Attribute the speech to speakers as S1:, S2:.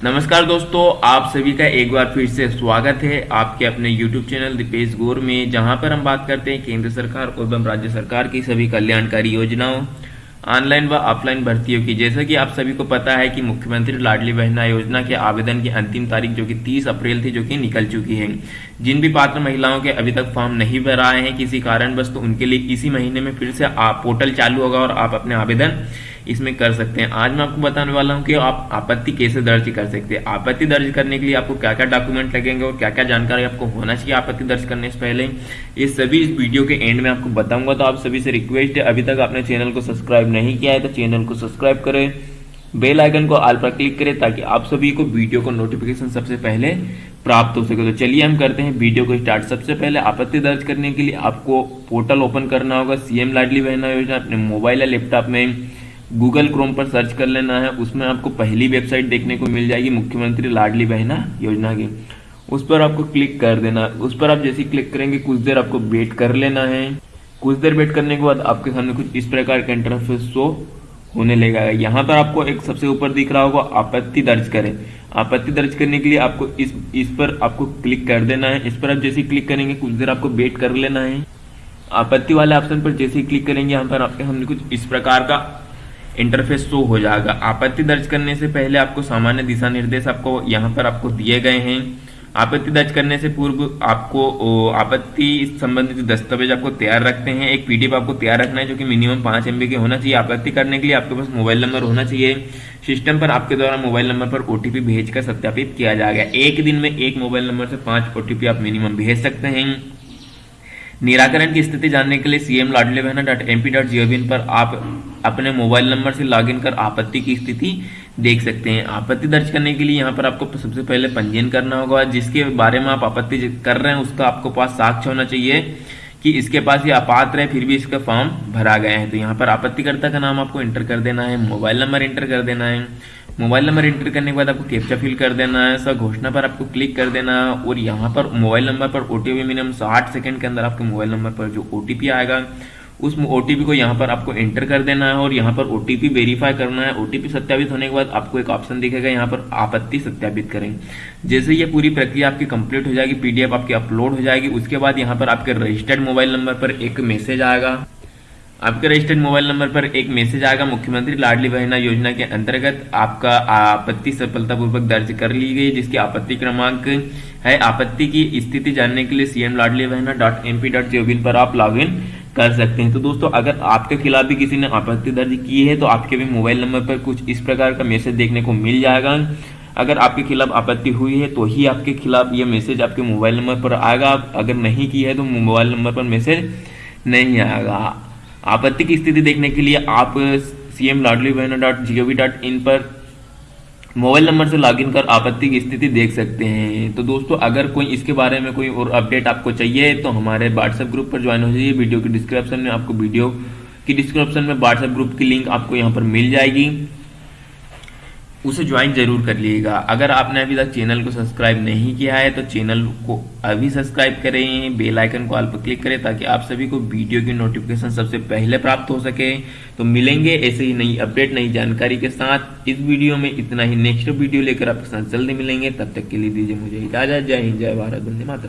S1: नमस्कार दोस्तों, आप सभी का एक बार फिर से स्वागत है आपके अपने YouTube चैनल दीपेश गोर में, जहाँ पर हम बात करते हैं केंद्र सरकार एवं राज्य सरकार की सभी कल्याणकारी योजनाओं, ऑनलाइन व ऑफलाइन भर्तियों की। जैसा कि आप सभी को पता है कि मुख्यमंत्री लाडली बहना योजना के आवेदन की अंतिम तारीख जो कि 30 अप्रैल थी, जो कि निकल चुकी है। जिन भी पात्र महिलाओं के अभी तक फॉर्म नहीं भर आए हैं, किसी कारणवश तो उनके लिए इसी महीने में फिर से आप पोर्टल चालू होगा और आप अपने आवेदन इसमें कर सकते हैं। आज मैं आपको बताने वाला हूँ कि आप आपत्ति कैसे दर्ज कर सकते हैं। आपत्ति दर्ज करने के लिए आपको क्या क्या डॉक्यूमेंट लगेंगे और क्या क्या जानकारी आपको होना चाहिए आपत्ति दर्ज करने से पहले। ये सभी इस वीडियो के एंड में आपको बताऊँगा तो आप सभी से रिक्वेस्ट है, अभी तक आपने चैनल को सब्सक्राइब नहीं किया है तो चैनल को सब्सक्राइब करें। बेल आइकन को आल पर क्लिक करें, ताकि आप सभी को वीडियो को नोटिफिकेशन सबसे पहले प्राप्त हो सके। तो चलिए हम करते हैं वीडियो को स्टार्ट। सबसे पहले आपत्ति दर्ज करने के लिए आपको पोर्टल ओपन करना होगा। सीएम लाडली बहना योजना अपने मोबाइल या लैपटॉप में। गूगल क्रोम पर सर्च कर लेना है, उसमें आपको पहली वेबसाइट देखने को मिल जाएगी मुख्यमंत्री लाडली बहना योजना की। उस पर आपको क्लिक कर देना, उस पर आप जैसे क्लिक करेंगे, कुछ देर आपको वेट कर लेना है। कुछ देर वेट करने के बाद आपके सामने कुछ इस प्रकार का इंटरफेस शो होने लगेगा। यहाँ पर आपको एक सबसे ऊपर दिख रहा होगा, आपत्ति दर्ज करें। आपत्ति दर्ज करने के लिए आपको इस इस पर आपको क्लिक कर देना है। इस पर आप जैसे क्लिक करेंगे, कुछ देर आपको वेट कर लेना है। आपत्ति वाले ऑप्शन पर जैसे क्लिक करेंगे, यहाँ पर आपके सामने कुछ इस प्रकार का इंटरफेस शो हो जाएगा। आपत्ति दर्ज करने से पहले आपको सामान्य दिशा निर्देश आपको यहाँ पर आपको दिए गए हैं। आपत्ति दर्ज करने से पूर्व आपको आपत्ति संबंधित दस्तावेज़ आपको तैयार रखते हैं। एक पीडीएफ आपको तैयार रखना है जो कि मिनिमम पाँच एमबी के होना चाहिए। आपत्ति करने के लिए आपके पास मोबाइल नंबर होना चाहिए। सिस्टम पर आपके द्वारा मोबाइल नंबर पर ओटीपी भेजकर सत्यापित किया जाएगा। एक दिन में एक मोबाइल नंबर से पाँच ओटीपी आप मिनिमम भेज सकते हैं। निराकरण की स्थिति जानने के लिए CM Ladle Behna dot M P dot gov पर आप अपने मोबाइल नंबर से लॉगिन कर आपत्ति की स्थिति देख सकते हैं। आपत्ति दर्ज करने के लिए यहाँ पर आपको सबसे पहले पंजीयन करना होगा। जिसके बारे में आप आपत्ति कर रहे हैं, उसका आपको पास साक्ष्य होना चाहिए कि इसके पास ये अपात्र है, फिर भी इसका फॉर्म भरा गया है। तो यहाँ पर आपत्तिकर्ता का नाम आपको एंटर कर देना है, मोबाइल नंबर एंटर कर देना है। मोबाइल नंबर एंटर करने के बाद आपको कैप्चा फिल कर देना है, सर घोषणा पर आपको क्लिक कर देना है और यहाँ पर मोबाइल नंबर पर ओटीपी मिनिमम साठ सेकंड के अंदर आपके मोबाइल नंबर पर जो ओटीपी आएगा उस ओटीपी को यहाँ पर आपको एंटर कर देना है और यहाँ पर ओटीपी वेरीफाई करना है। ओटीपी सत्यापित होने के बाद आपको एक ऑप्शन दिखेगा, यहाँ पर आपत्ति सत्यापित करें। जैसे ये पूरी प्रक्रिया आपकी कंप्लीट हो जाएगी पीडीएफ आपकी अपलोड हो जाएगी, उसके बाद यहाँ पर आपके रजिस्टर्ड मोबाइल नंबर पर एक मैसेज आएगा। आपके रजिस्टर्ड मोबाइल नंबर पर एक मैसेज आएगा, मुख्यमंत्री लाडली बहना योजना के अंतर्गत आपका आपत्ति सफलतापूर्वक दर्ज कर ली गई, जिसकी आपत्ति क्रमांक है। आपत्ति की स्थिति जानने के लिए CM Ladli Behna dot M P dot gov in पर आप लॉग इन कर सकते हैं। तो दोस्तों, अगर आपके खिलाफ भी किसी ने आपत्ति दर्ज की है तो आपके भी मोबाइल नंबर पर कुछ इस प्रकार का मैसेज देखने को मिल जाएगा। अगर आपके खिलाफ आपत्ति हुई है तो ही आपके खिलाफ ये मैसेज आपके मोबाइल नंबर पर आएगा। अगर नहीं की है तो मोबाइल नंबर पर मैसेज नहीं आएगा। आपत्ति की स्थिति देखने के लिए आप C M Ladli Behna dot G O V dot in पर मोबाइल नंबर से लॉगिन कर आपत्ति की स्थिति देख सकते हैं। तो दोस्तों, अगर कोई इसके बारे में कोई और अपडेट आपको चाहिए तो हमारे व्हाट्सएप ग्रुप पर ज्वाइन हो जाइए। वीडियो के डिस्क्रिप्शन में आपको वीडियो की डिस्क्रिप्शन में व्हाट्सएप ग्रुप की लिंक आपको यहाँ पर मिल जाएगी। उसे ज्वाइन ज़रूर कर लीजिएगा। अगर आपने अभी तक चैनल को सब्सक्राइब नहीं किया है तो चैनल को अभी सब्सक्राइब करें बेल आइकन को ऑल पर क्लिक करें, ताकि आप सभी को वीडियो की नोटिफिकेशन सबसे पहले प्राप्त हो सके। तो मिलेंगे ऐसे ही नई अपडेट नई जानकारी के साथ। इस वीडियो में इतना ही। नेक्स्ट वीडियो लेकर आपके साथ जल्दी मिलेंगे। तब तक के लिए दीजिए मुझे इजाज़त। जय हिंद, जय भारत। बंदे मातरम।